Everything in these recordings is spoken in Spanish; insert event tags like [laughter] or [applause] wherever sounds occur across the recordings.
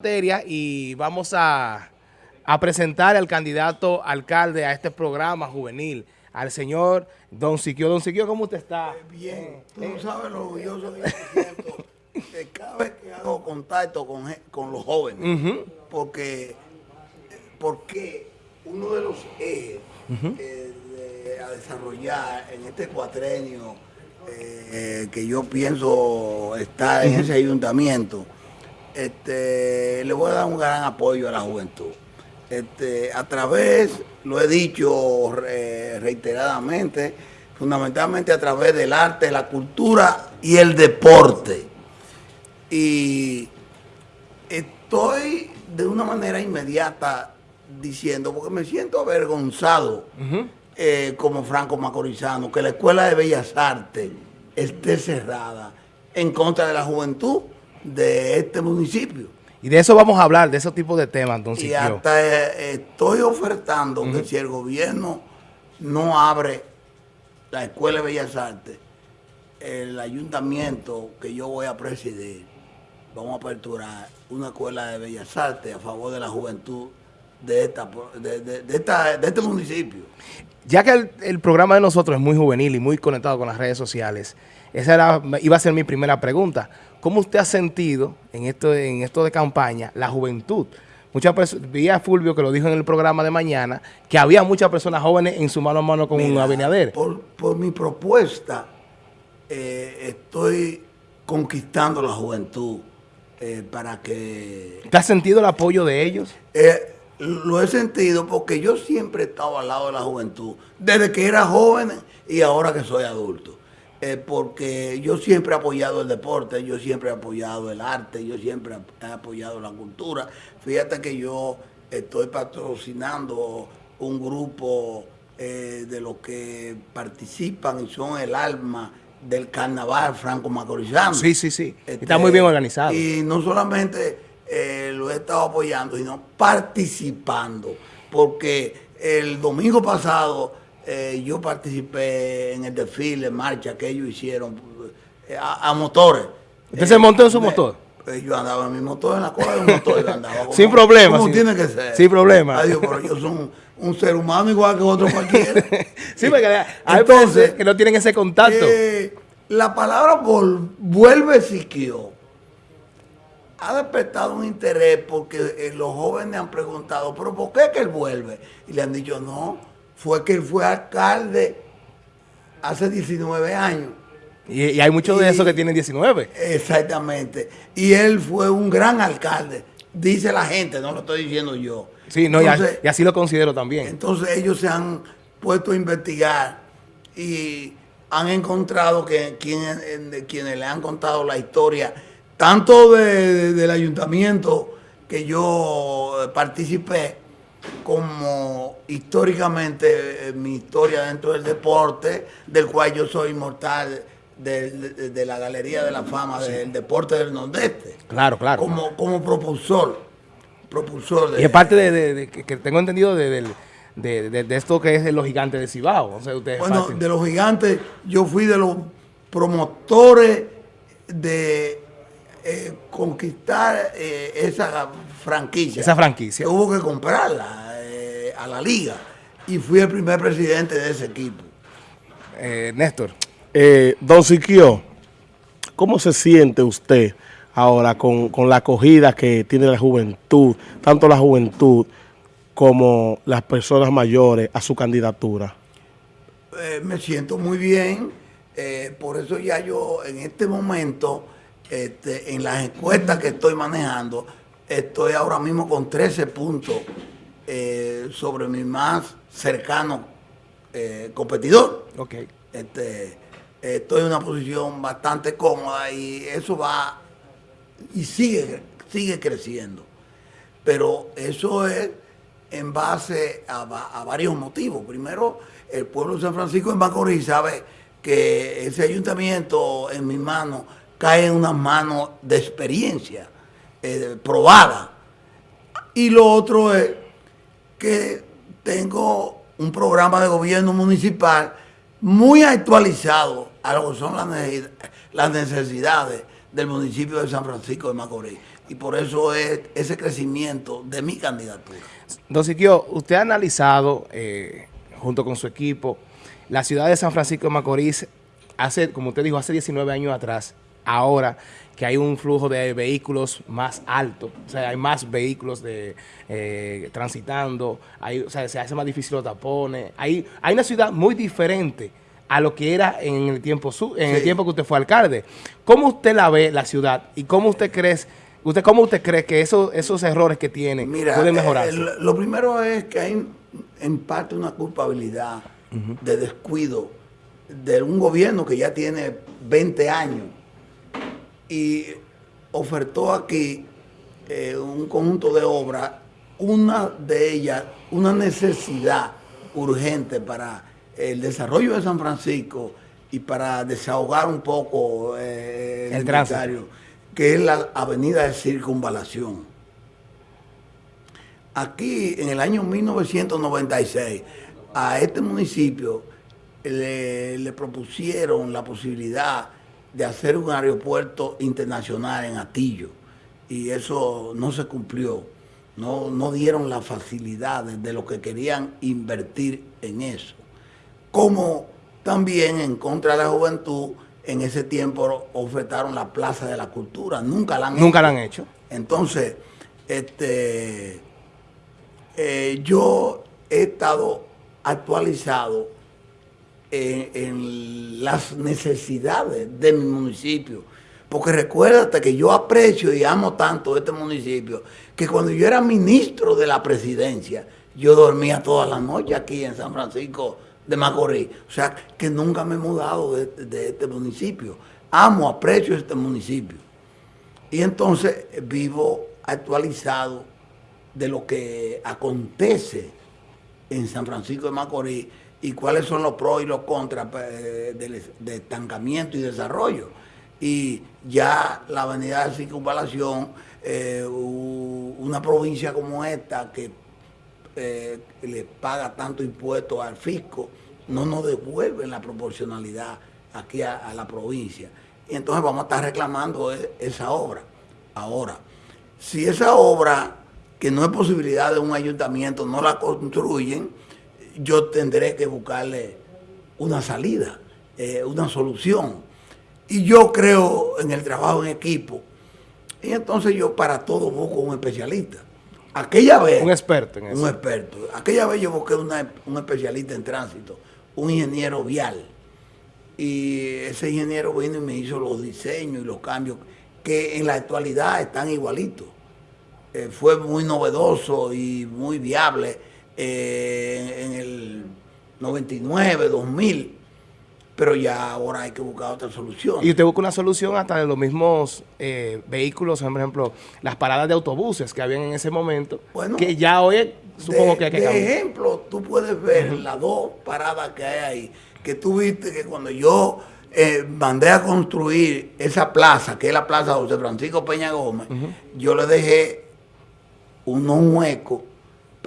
materia y vamos a, a, presentar al candidato alcalde a este programa juvenil, al señor Don Siquio. Don Siquio, ¿cómo usted está? Eh, bien, tú eh, sabes lo orgulloso que yo siento que cada vez que hago contacto con, con los jóvenes, uh -huh. porque, porque uno de los ejes uh -huh. eh, de, a desarrollar en este cuatrenio eh, que yo pienso estar en ese ayuntamiento, este, le voy a dar un gran apoyo a la juventud. Este, a través, lo he dicho re, reiteradamente, fundamentalmente a través del arte, la cultura y el deporte. Y estoy de una manera inmediata diciendo, porque me siento avergonzado uh -huh. eh, como Franco Macorizano, que la Escuela de Bellas Artes esté cerrada en contra de la juventud de este municipio. Y de eso vamos a hablar, de esos tipos de temas, don Y hasta eh, estoy ofertando uh -huh. que si el gobierno no abre la Escuela de Bellas Artes, el ayuntamiento que yo voy a presidir, vamos a aperturar una escuela de Bellas Artes a favor de la juventud de, esta, de, de, de esta, de este municipio. Ya que el, el, programa de nosotros es muy juvenil y muy conectado con las redes sociales, esa era, iba a ser mi primera pregunta. ¿Cómo usted ha sentido en esto, en esto de campaña la juventud? Muchas personas, vi a Fulvio que lo dijo en el programa de mañana, que había muchas personas jóvenes en su mano a mano con Mira, Abinader. Por, por mi propuesta, eh, estoy conquistando la juventud eh, para que... ¿Te has sentido el apoyo de ellos? Eh, lo he sentido porque yo siempre he estado al lado de la juventud, desde que era joven y ahora que soy adulto eh, porque yo siempre he apoyado el deporte, yo siempre he apoyado el arte, yo siempre he apoyado la cultura. Fíjate que yo estoy patrocinando un grupo eh, de los que participan y son el alma del carnaval franco macorizano. Sí, sí, sí. Este, Está muy bien organizado. Y no solamente eh, lo he estado apoyando, sino participando, porque el domingo pasado eh, yo participé en el desfile, marcha que ellos hicieron eh, a, a, motores. ¿Usted se montó en su motor? Eh, yo andaba en mi motor, en la cola de un motor. Yo andaba [laughs] como, sin problema. Como sin, tiene que ser. Sin problema. Adiós, pero yo soy un, un, ser humano igual que otro cualquiera. [laughs] sí, porque hay Entonces, que no tienen ese contacto. Eh, la palabra vuelve siquió ha despertado un interés porque eh, los jóvenes han preguntado, pero ¿por qué que él vuelve? Y le han dicho, no, fue que él fue alcalde hace 19 años. Y, y hay muchos de esos que tienen 19. Exactamente. Y él fue un gran alcalde, dice la gente, no lo estoy diciendo yo. Sí, no, entonces, y, así lo considero también. Entonces ellos se han puesto a investigar y han encontrado que quienes, quienes le han contado la historia, tanto de, de, del ayuntamiento que yo participé, como históricamente eh, mi historia dentro del deporte, del cual yo soy inmortal de, de, de la Galería de la Fama sí. del Deporte del Nordeste. Claro, claro. Como, como propulsor. propulsor de, y es parte de, que tengo entendido de, de, esto que es los gigantes de Cibao. O sea, bueno, parte. de los gigantes, yo fui de los promotores de eh, conquistar eh, esa franquicia. Esa franquicia. Hubo que comprarla eh, a la liga. Y fui el primer presidente de ese equipo. Eh, Néstor. Eh, don Siquio, ¿cómo se siente usted ahora con, con, la acogida que tiene la juventud, tanto la juventud como las personas mayores a su candidatura? me siento muy bien. por eso ya yo en este momento, este, en las encuestas que estoy manejando, estoy ahora mismo con 13 puntos eh, sobre mi más cercano eh, competidor. Okay. Este, estoy en una posición bastante cómoda y eso va y sigue, sigue creciendo. Pero eso es en base a, a varios motivos. Primero, el pueblo de San Francisco de Macorís sabe que ese ayuntamiento en mis manos cae en unas manos de experiencia eh, probada. Y lo otro es que tengo un programa de gobierno municipal muy actualizado a lo que son las necesidades del municipio de San Francisco de Macorís. Y por eso es ese crecimiento de mi candidatura. Don Siquio, usted ha analizado, eh, junto con su equipo, la ciudad de San Francisco de Macorís, hace, como usted dijo, hace 19 años atrás, ahora que hay un flujo de vehículos más alto, o sea, hay más vehículos de eh, transitando, hay, o sea, se hace más difícil los tapones, hay, hay una ciudad muy diferente a lo que era en el tiempo en el tiempo que usted fue alcalde. ¿Cómo usted la ve, la ciudad, y cómo usted cree, usted, cómo usted cree que esos, esos errores que tiene pueden mejorarse? Eh, lo primero es que hay en parte una culpabilidad de descuido de un gobierno que ya tiene 20 años y ofertó aquí eh, un conjunto de obras, una de ellas, una necesidad urgente para el desarrollo de San Francisco y para desahogar un poco eh, el, el que es la avenida de circunvalación. Aquí en el año 1996 a este municipio le propusieron la posibilidad de hacer un aeropuerto internacional en Atillo y eso no se cumplió. No, no dieron las facilidades de lo que querían invertir en eso. Como también en contra de la juventud, en ese tiempo ofertaron la Plaza de la Cultura. Nunca la han Nunca la han hecho. Entonces, este, eh, yo he estado actualizado en, las necesidades de mi municipio. Porque recuérdate que yo aprecio y amo tanto este municipio, que cuando yo era ministro de la presidencia, yo dormía todas las noches aquí en San Francisco de Macorís. O sea, que nunca me he mudado de, de este municipio. Amo, aprecio este municipio. Y entonces vivo actualizado de lo que acontece en San Francisco de Macorís y cuáles son los pros y los contras pues, de, estancamiento y desarrollo. Y ya la avenida de circunvalación, eh, una provincia como esta que eh, le paga tanto impuesto al fisco, no nos devuelve la proporcionalidad aquí a, la provincia. Y entonces vamos a estar reclamando e, esa obra. Ahora, si esa obra, que no es posibilidad de un ayuntamiento, no la construyen, yo tendré que buscarle una salida, eh, una solución. Y yo creo en el trabajo en equipo. Y entonces yo para todo busco un especialista. Aquella vez... Un experto en eso. Un experto. Aquella vez yo busqué un especialista en tránsito, un ingeniero vial. Y ese ingeniero vino y me hizo los diseños y los cambios que en la actualidad están igualitos. Eh, fue muy novedoso y muy viable eh, en el 99, 2000, pero ya ahora hay que buscar otra solución. Y usted busca una solución hasta de los mismos eh, vehículos, por ejemplo, las paradas de autobuses que habían en ese momento, que ya hoy supongo que hay que cambiar. ejemplo, tú puedes ver las dos paradas que hay ahí, que tú viste que cuando yo eh, mandé a construir esa plaza, que es la plaza José Francisco Peña Gómez, yo le dejé unos huecos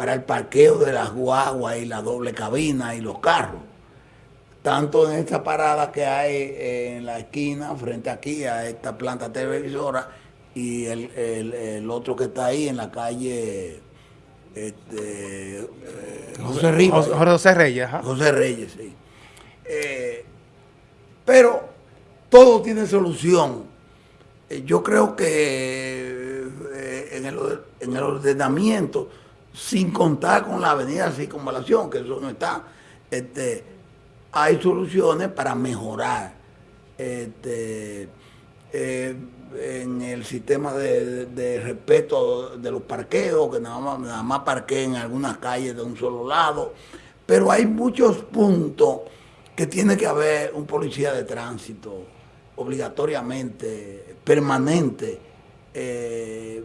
para el parqueo de las guaguas y la doble cabina y los carros. Tanto en esta parada que hay en la esquina, frente aquí a esta planta televisora, y el, otro que está ahí en la calle este, eh, José, Reyes. José Reyes, José Reyes, sí. Eh, pero todo tiene solución. Eh, yo creo que en el, en el ordenamiento sin contar con la avenida Circunvalación, que eso no está. Este, hay soluciones para mejorar este, eh, en el sistema de, respeto de los parqueos, que nada más, nada en algunas calles de un solo lado, pero hay muchos puntos que tiene que haber un policía de tránsito obligatoriamente, permanente, eh,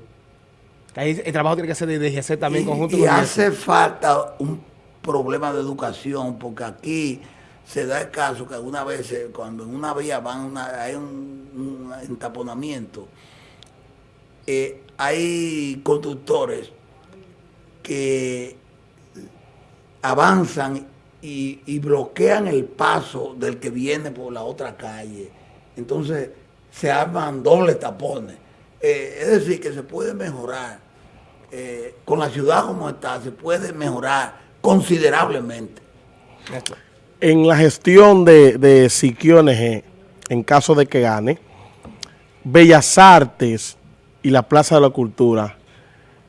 el trabajo tiene que ser de DGC también y, conjunto y hace falta un problema de educación, porque aquí se da el caso que algunas veces cuando en una vía van hay un, entaponamiento, eh, hay conductores que avanzan y, y, bloquean el paso del que viene por la otra calle. Entonces se arman dobles tapones. Eh, es decir, que se puede mejorar. Eh, con la ciudad como está, se puede mejorar considerablemente. En la gestión de, de Siquio NG, en caso de que gane, Bellas Artes y la Plaza de la Cultura,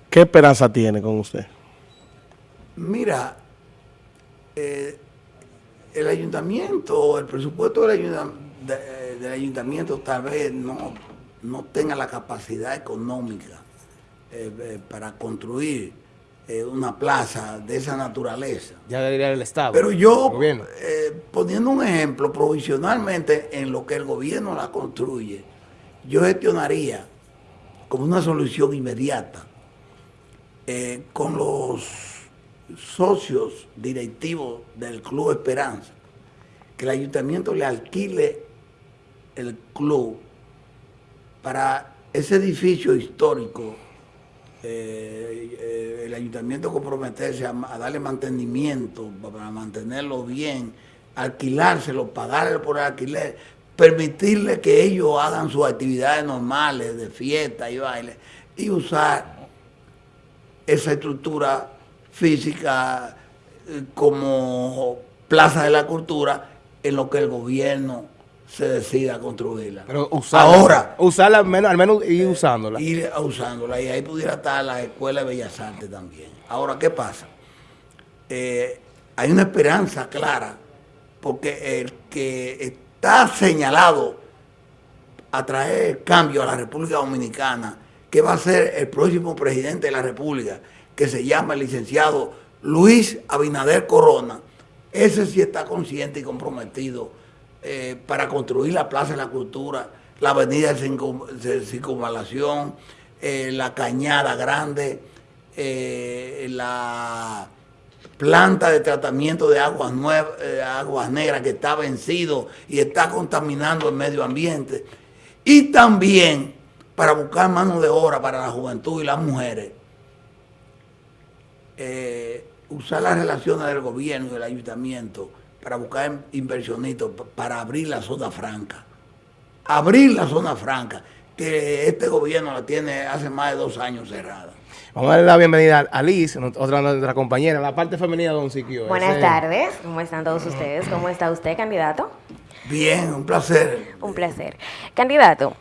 ¿qué esperanza tiene con usted? Mira, eh, el ayuntamiento, el presupuesto del ayuntamiento, del ayuntamiento tal vez no, no tenga la capacidad económica eh, eh, para construir eh, una plaza de esa naturaleza. Ya debería el Estado. Pero yo, poniendo un ejemplo, provisionalmente en lo que el gobierno la construye, yo gestionaría como una solución inmediata con los socios directivos del Club Esperanza, que el ayuntamiento le alquile el club para ese edificio histórico, eh, eh, el ayuntamiento comprometerse a, darle mantenimiento, para mantenerlo bien, alquilárselo, pagarle por alquiler, permitirle que ellos hagan sus actividades normales de fiesta y baile y usar esa estructura física eh, como plaza de la cultura en lo que el gobierno se decida construirla. Pero usarla, ahora. Usarla al menos, al menos ir usándola. Ir usándola. Y ahí pudiera estar la Escuela de Bellas Artes también. Ahora, ¿qué pasa? Eh, hay una esperanza clara, porque el que está señalado a traer cambio a la República Dominicana, que va a ser el próximo presidente de la República, que se llama el licenciado Luis Abinader Corona, ese sí está consciente y comprometido eh, para construir la Plaza de la Cultura, la Avenida de Circunvalación, eh, la Cañada Grande, eh, la planta de tratamiento de aguas, aguas negras que está vencido y está contaminando el medio ambiente. Y también para buscar mano de obra para la juventud y las mujeres. usar las relaciones del gobierno y del ayuntamiento para buscar inversionistas para abrir la zona franca. Abrir la zona franca, que este gobierno la tiene hace más de dos años cerrada. Vamos a darle la bienvenida a Liz, otra de nuestra compañera, la parte femenina de Don Siquio. Buenas tardes, ¿cómo están todos ustedes? ¿Cómo está usted, candidato? Bien, un placer. Un placer. Candidato,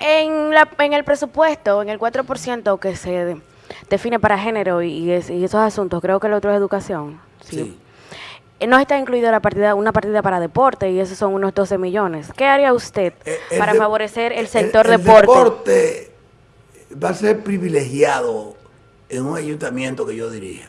en, la, en el presupuesto, en el 4% que se define para género y, esos asuntos, creo que el otro es educación. sí. No está incluida la partida, una partida para deporte y esos son unos 12 millones. ¿Qué haría usted eh, para favorecer el sector deporte? El deporte va a ser privilegiado en un ayuntamiento que yo dirija.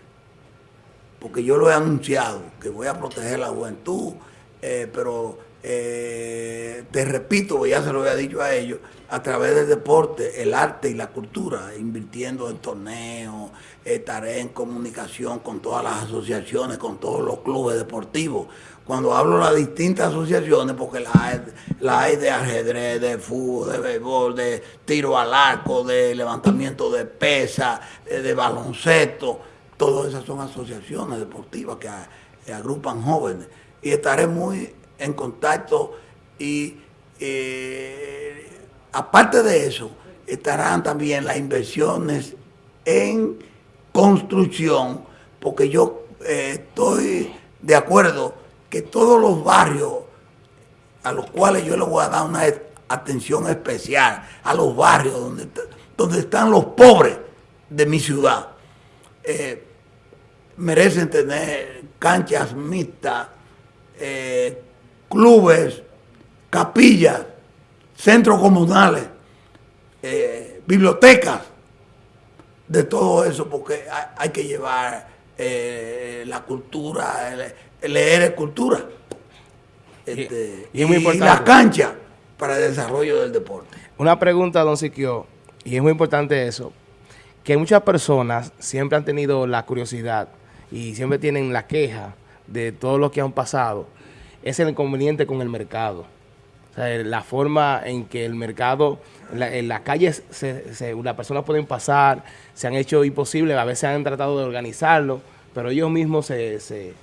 Porque yo lo he anunciado, que voy a proteger la juventud, eh, pero te repito, ya se lo había dicho a ellos, a través del deporte, el arte y la cultura, invirtiendo en torneos, estaré en comunicación con todas las asociaciones, con todos los clubes deportivos. Cuando hablo de las distintas asociaciones, porque la hay, de ajedrez, de fútbol, de béisbol, de tiro al arco, de levantamiento de pesa, eh, de baloncesto, todas esas son asociaciones deportivas que, agrupan jóvenes. Y estaré muy en contacto y eh, aparte de eso, estarán también las inversiones en construcción, porque yo eh, estoy de acuerdo que todos los barrios a los cuales yo le voy a dar una atención especial, a los barrios donde, donde están los pobres de mi ciudad, eh, merecen tener canchas mixtas, clubes, capillas, centros comunales, bibliotecas, de todo eso, porque hay, que llevar eh, la cultura, leer es cultura. Este, y, la cancha para el desarrollo del deporte. Una pregunta, don Siquio, y es muy importante eso, que muchas personas siempre han tenido la curiosidad y siempre tienen la queja de todo lo que han pasado, es el inconveniente con el mercado. O sea, la forma en que el mercado, en, las calles, se, las personas pueden pasar, se han hecho imposible, a veces han tratado de organizarlo, pero ellos mismos se, se,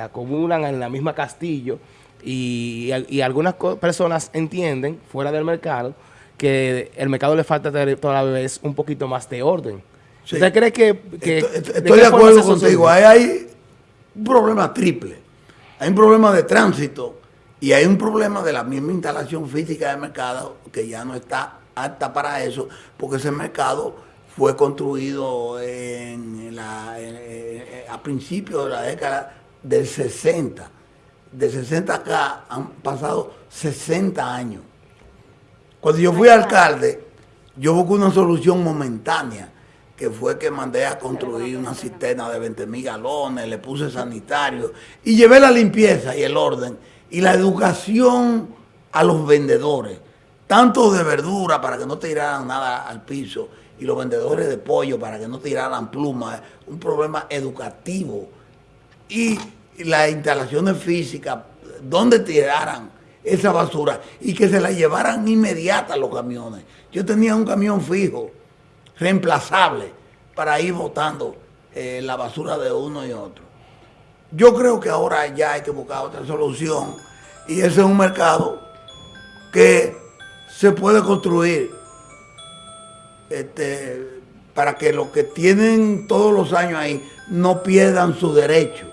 acumulan en la misma castillo y, algunas personas entienden, fuera del mercado, que el mercado le falta todavía vez un poquito más de orden. Sí. ¿Usted cree que... que estoy, de, estoy de acuerdo contigo. Ahí hay un problema triple. Hay un problema de tránsito y hay un problema de la misma instalación física del mercado que ya no está apta para eso, porque ese mercado fue construido en la, en, en, a principios de la década del 60. De 60 acá han pasado 60 años. Cuando yo fui alcalde, yo busqué una solución momentánea, que fue que mandé a construir una cisterna de 20 mil galones, le puse sanitario y llevé la limpieza y el orden y la educación a los vendedores, tanto de verdura para que no tiraran nada al piso y los vendedores de pollo para que no tiraran plumas, un problema educativo y las instalaciones físicas, donde tiraran esa basura y que se la llevaran inmediata los camiones. Yo tenía un camión fijo, reemplazable, para ir botando eh, la basura de uno y otro. Yo creo que ahora ya hay que buscar otra solución y ese es un mercado que se puede construir este, para que los que tienen todos los años ahí no pierdan su derecho.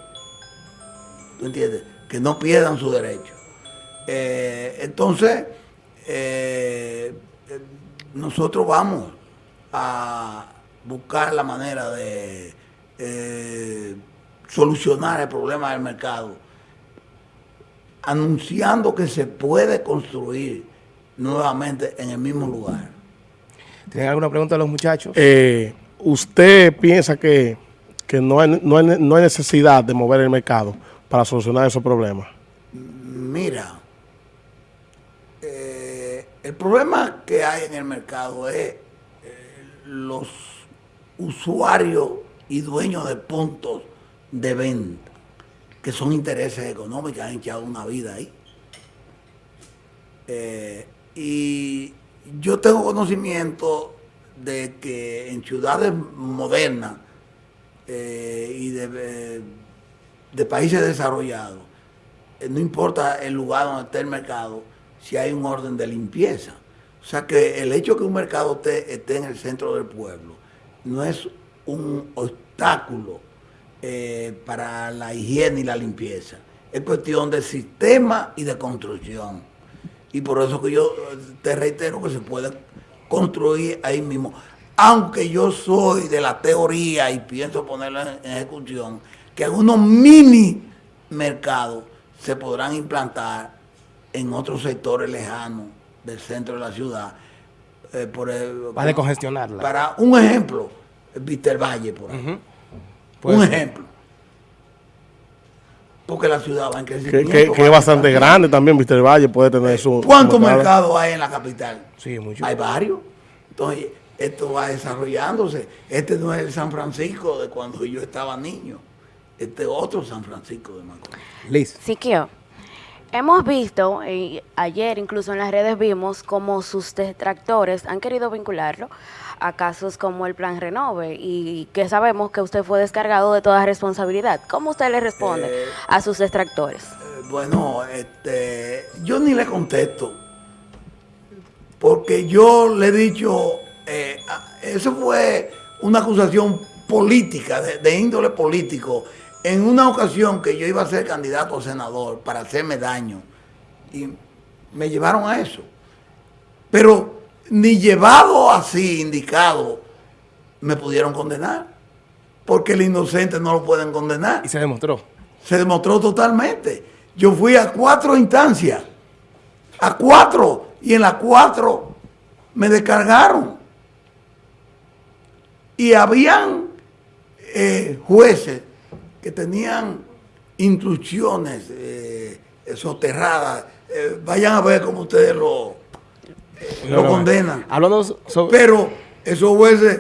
¿Tú entiendes? Que no pierdan su derecho. Eh, entonces, eh, nosotros vamos a buscar la manera de eh, solucionar el problema del mercado, anunciando que se puede construir nuevamente en el mismo lugar. ¿Tienen alguna pregunta a los muchachos? Eh, ¿Usted piensa que, que no, hay, no, hay, no hay necesidad de mover el mercado para solucionar esos problemas? Mira, eh, el problema que hay en el mercado es los usuarios y dueños de puntos de venta, que son intereses económicos, han echado una vida ahí. Eh, y yo tengo conocimiento de que en ciudades modernas eh, y de, de, países desarrollados, eh, no importa el lugar donde esté el mercado, si hay un orden de limpieza. O sea que el hecho de que un mercado esté, en el centro del pueblo no es un obstáculo eh, para la higiene y la limpieza. Es cuestión de sistema y de construcción. Y por eso que yo te reitero que se puede construir ahí mismo. Aunque yo soy de la teoría y pienso ponerlo en, en ejecución, que algunos mini mercados se podrán implantar en otros sectores lejanos del centro de la ciudad. Eh, por el, para descongestionarla. Para un ejemplo, Víctor Valle, por ahí. Uh -huh. Un ser. ejemplo. Porque la ciudad va en crecimiento. Que, que, que es bastante grande también, Víctor Valle puede tener eh, su... ¿Cuántos mercados hay en la capital? Sí, muchos. Hay varios. Entonces, esto va desarrollándose. Este no es el San Francisco de cuando yo estaba niño. Este es otro San Francisco de Macorís. Liz. Siquio. Hemos visto, y ayer incluso en las redes vimos, como sus detractores han querido vincularlo a casos como el Plan Renove y que sabemos que usted fue descargado de toda responsabilidad. ¿Cómo usted le responde eh, a sus detractores? Eh, bueno, este, yo ni le contesto, porque yo le he dicho, eh, eso fue una acusación política, de, de índole político, en una ocasión que yo iba a ser candidato a senador para hacerme daño, y me llevaron a eso. Pero ni llevado así, indicado, me pudieron condenar. Porque el inocente no lo pueden condenar. Y se demostró. Se demostró totalmente. Yo fui a cuatro instancias. A cuatro. Y en las cuatro me descargaron. Y habían eh, jueces que tenían instrucciones eh, soterradas. Eh, vayan a ver cómo ustedes lo, eh, lo condenan. Sobre... Pero esos jueces,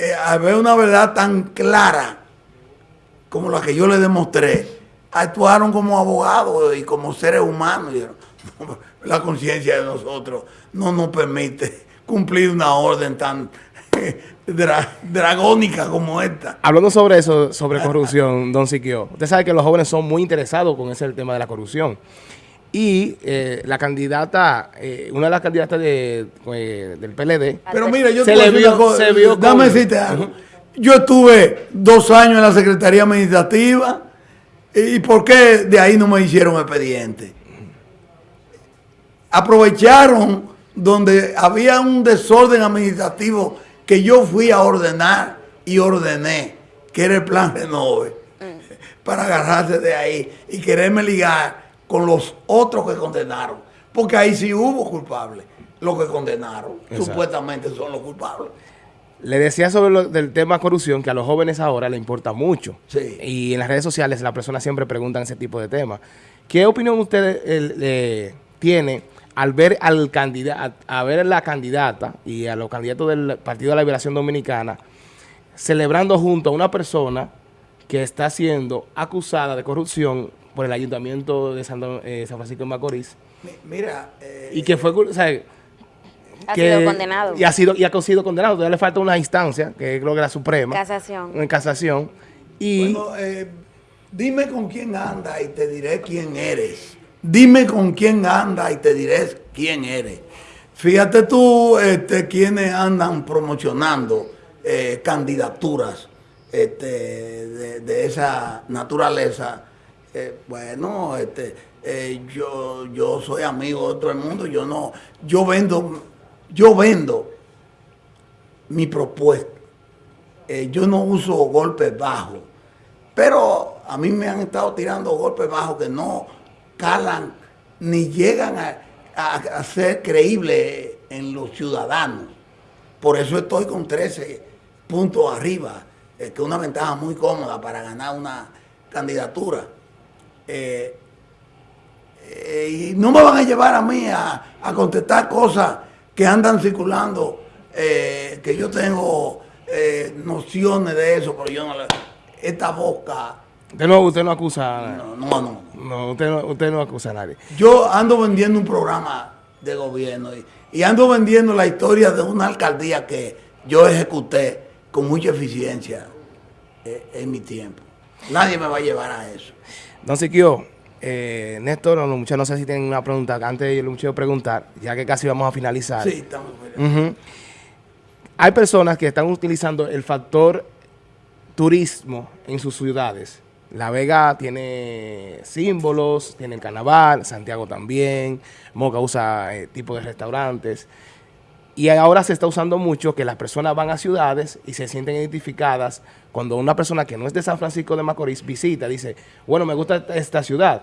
eh, al ver una verdad tan clara como la que yo les demostré, actuaron como abogados y como seres humanos. [laughs] La conciencia de nosotros no nos permite cumplir una orden tan [laughs] Dra dragónica como esta. Hablando sobre eso, sobre corrupción, [laughs] don Siquio, usted sabe que los jóvenes son muy interesados con ese tema de la corrupción. y eh, la candidata, eh, una de las candidatas de, eh, del PLD, Pero mira, yo Se le vio- se vio Dame con- decirte algo. Yo estuve dos años en la Secretaría Administrativa. ¿Y por qué de ahí no me hicieron expediente? Aprovecharon donde había un desorden administrativo que yo fui a ordenar y ordené, que era el plan Renove, para agarrarse de ahí y quererme ligar con los otros que condenaron. Porque ahí sí hubo culpables. Los que condenaron, Exacto. supuestamente son los culpables. le decía sobre lo del tema corrupción que a los jóvenes ahora le importa mucho. Sí. Y en las redes sociales las personas siempre preguntan ese tipo de temas. ¿Qué opinión usted eh, eh, tiene al ver al candidato, a ver la candidata y a los candidatos del Partido de la Liberación Dominicana celebrando junto a una persona que está siendo acusada de corrupción por el Ayuntamiento de San, eh, San Francisco de Macorís Mi- Mira, eh, y que fue, o sea, Ha que- sido condenado. Y ha sido, y ha sido condenado. Todavía le falta una instancia, que creo que la Suprema. Casación. En casación. Y bueno, eh, dime con quién anda y te diré quién eres. Dime con quién anda y te diré quién eres. Fíjate tú este, quienes andan promocionando eh, candidaturas este, de, esa naturaleza. Eh, bueno, este, eh, yo, yo soy amigo de todo el mundo. Yo no, yo vendo, yo vendo mi propuesta. Yo no uso golpes bajos, pero a mí me han estado tirando golpes bajos que no calan ni llegan a, a- a ser creíbles en los ciudadanos. Por eso estoy con 13 puntos arriba, eh, que es una ventaja muy cómoda para ganar una candidatura. Eh, eh, y no me van a llevar a mí a, a contestar cosas que andan circulando, eh, que yo tengo nociones de eso, pero yo no le... Esta boca, usted no, usted no acusa a nadie. no, no, no. No, usted no, usted no acusa a nadie. Yo ando vendiendo un programa de gobierno y, y ando vendiendo la historia de una alcaldía que yo ejecuté con mucha eficiencia eh, en mi tiempo. Nadie me va a llevar a eso. Don Siquio, eh, Néstor, los muchachos, no sé si tienen una pregunta. Antes de los muchachos preguntar, ya que casi vamos a finalizar. Sí, estamos. Ujú. Hay personas que están utilizando el factor turismo en sus ciudades. La Vega tiene símbolos, tiene el carnaval, Santiago también, Moca usa eh, tipo de restaurantes. Y ahora se está usando mucho que las personas van a ciudades y se sienten identificadas cuando una persona que no es de San Francisco de Macorís visita, dice, bueno, me gusta esta- ciudad.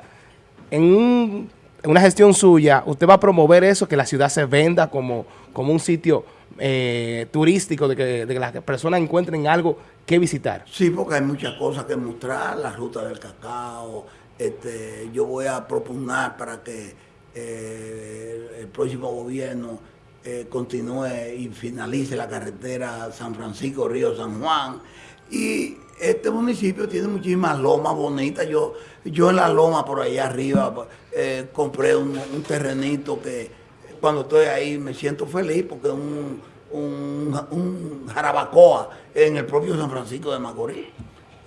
En una gestión suya, usted va a promover eso, que la ciudad se venda como, como un sitio eh, turístico, de que, de las personas encuentren algo que visitar. Sí, porque hay muchas cosas que mostrar, la ruta del cacao. Este, yo voy a propugnar para que eh, el, próximo gobierno eh, continúe y finalice la carretera San Francisco, Río San Juan. Y este municipio tiene muchísimas lomas bonitas. Yo, yo en la loma por allá arriba eh, compré un, un terrenito que cuando estoy ahí me siento feliz porque es un, un, un jarabacoa en el propio San Francisco de Macorís.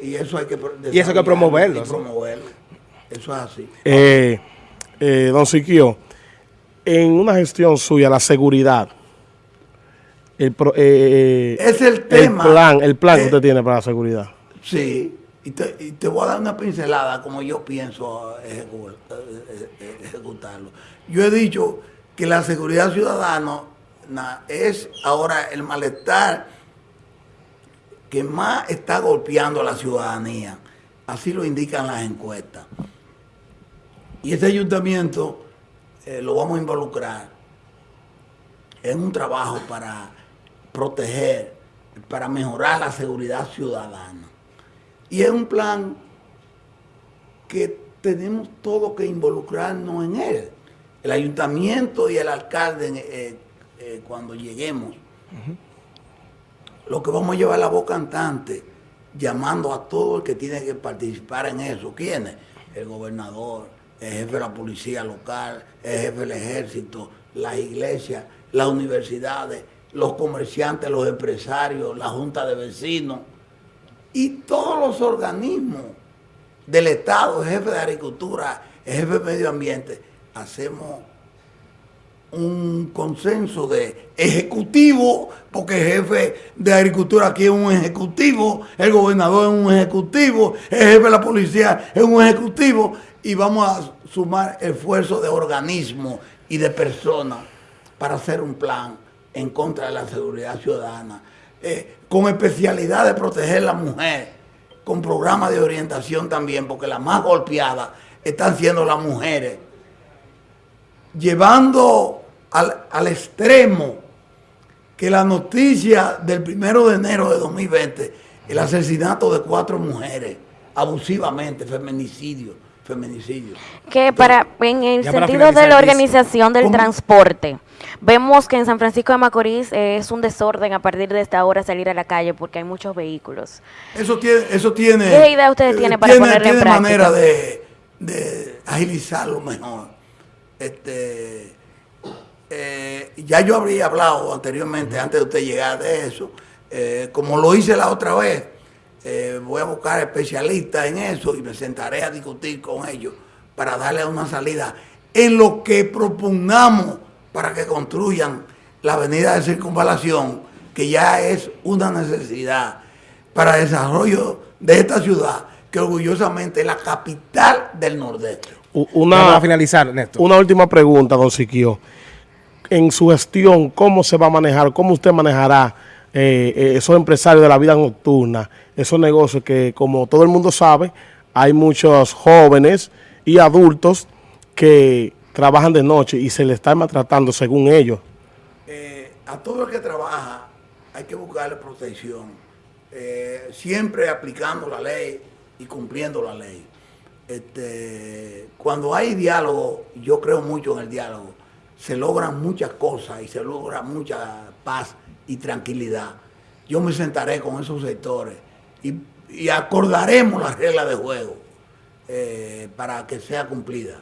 Y eso hay que Y eso hay que promoverlo, y promoverlo. Eso es así. Eh, eh, don Siquio, en una gestión suya, la seguridad, el, pro- eh, eh, Es el el tema. plan, el plan que usted tiene para la seguridad. Sí, y te, y te voy a dar una pincelada como yo pienso eh, ejecutarlo. Yo he dicho que la seguridad ciudadana es ahora el malestar que más está golpeando a la ciudadanía. Así lo indican las encuestas. Y ese ayuntamiento eh, lo vamos a involucrar en un trabajo para proteger, para mejorar la seguridad ciudadana. Y es un plan que tenemos todos que involucrarnos en él. El ayuntamiento y el alcalde eh, eh, cuando lleguemos. Lo que vamos a llevar la voz cantante, llamando a todo el que tiene que participar en eso. ¿Quiénes? El gobernador, el jefe de la policía local, el jefe del ejército, las iglesias, las universidades, los comerciantes, los empresarios, la junta de vecinos y todos los organismos del Estado, el jefe de agricultura, el jefe de medio ambiente, hacemos un consenso de ejecutivo, porque el jefe de agricultura aquí es un ejecutivo, el gobernador es un ejecutivo, el jefe de la policía es un ejecutivo, y vamos a sumar esfuerzos de organismo y de personas para hacer un plan en contra de la seguridad ciudadana, eh, con especialidad de proteger a la mujer, con programas de orientación también, porque las más golpeadas están siendo las mujeres, llevando al, al extremo que la noticia del primero de enero de 2020, el asesinato de cuatro mujeres, abusivamente, feminicidio, feminicidio. Que para, en el sentido de la organización del ¿cómo? transporte, vemos que en San Francisco de Macorís eh, es un desorden a partir de esta hora salir a la calle porque hay muchos vehículos. Eso tiene, eso tiene. ¿Qué idea ustedes eh, tienen para tiene- ponerla en tiene práctica? manera de, de agilizarlo mejor. Este, eh, ya yo habría hablado anteriormente, antes de usted llegar de eso, eh, como lo hice la otra vez, eh, voy a buscar especialistas en eso y me sentaré a discutir con ellos para darle una salida en lo que propongamos para que construyan la avenida de circunvalación, que ya es una necesidad para el desarrollo de esta ciudad, que orgullosamente es la capital del Nordeste. Una, para finalizar, Néstor. Una última pregunta, don Siquio. En su gestión, ¿cómo se va a manejar? ¿Cómo usted manejará eh, eh, esos empresarios de la vida nocturna? Esos negocios que, como todo el mundo sabe, hay muchos jóvenes y adultos que trabajan de noche y se les está maltratando según ellos. Eh, a todo el que trabaja hay que buscarle protección, eh, siempre aplicando la ley y cumpliendo la ley. Este, cuando hay diálogo, yo creo mucho en el diálogo, se logran muchas cosas y se logra mucha paz y tranquilidad. Yo me sentaré con esos sectores y, acordaremos las reglas de juego eh, para que sea cumplida.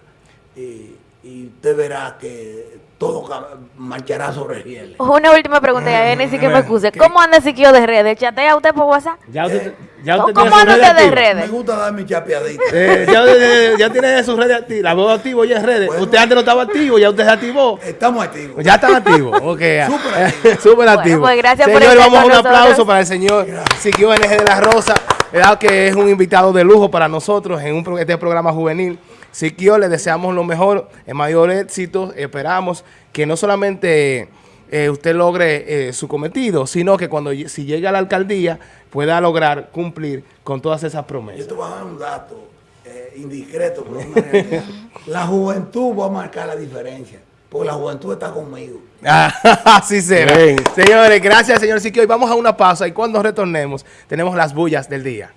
Y, y usted verá que todo marchará sobre rieles. Una última pregunta, ya ni siquiera me ver, excuse. ¿qué? ¿Cómo anda Siquio de redes? ¿Chatea usted por WhatsApp? Ya usted, ya usted ¿Cómo anda usted de redes? Me gusta dar mi chapeadita. Eh, ya, ya- ya tiene sus redes activas. La veo activo ya en redes. Bueno. Usted antes no estaba activo, ya usted se activó. Estamos activos. Ya están activos. Ok. [laughs] Súper activo. [laughs] Súper activo. pues gracias por Señor, estar vamos a un aplauso nosotros. para el señor Siquio NG de la Rosa, que es un invitado de lujo para nosotros en un, este programa juvenil. Siquio, le deseamos lo mejor, el mayor éxito. Esperamos que no solamente eh, usted logre eh, su cometido, sino que cuando si llegue a la alcaldía pueda lograr cumplir con todas esas Yo promesas. te voy a dar un dato eh, indiscreto, pero es una realidad. [laughs] La juventud va a marcar la diferencia, porque la juventud está conmigo. [laughs] Así será. Bien. Señores, gracias, señor Siquio. Y vamos a una pausa y cuando retornemos tenemos las bullas del día.